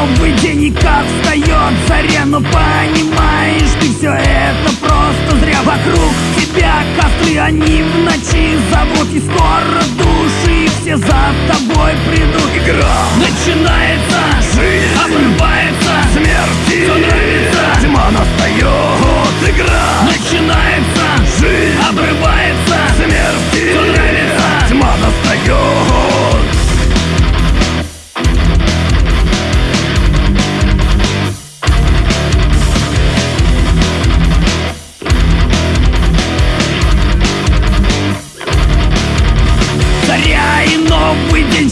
И как встает заря, но понимаешь Ты все это просто зря. Вокруг тебя костры, они в ночи зовут. И скоро души все за тобой придут. Игра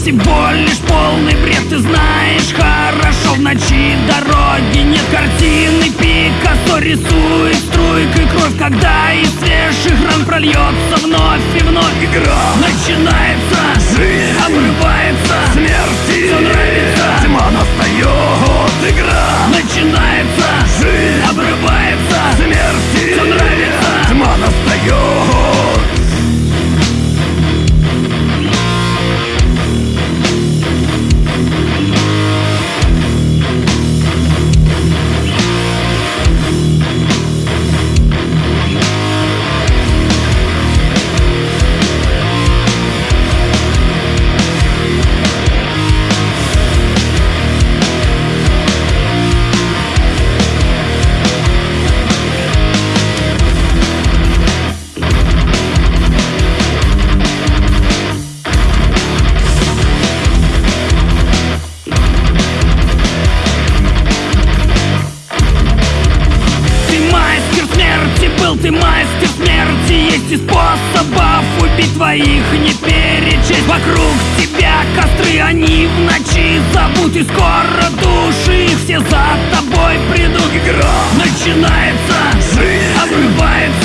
всего лишь полный бред Ты знаешь. Хорошо, в ночи дороги нет картины. Пикассо рисует струйкой кровь Когда из свежих ран прольется вновь и вновь Игра. Начинается, Жизнь. обрывается счастья смерти Есть и способов. Убить твоих не перечесть Вокруг тебя костры, они в ночи зовут И скоро души их все за тобой придут. И начинается, жизнь. обрывается.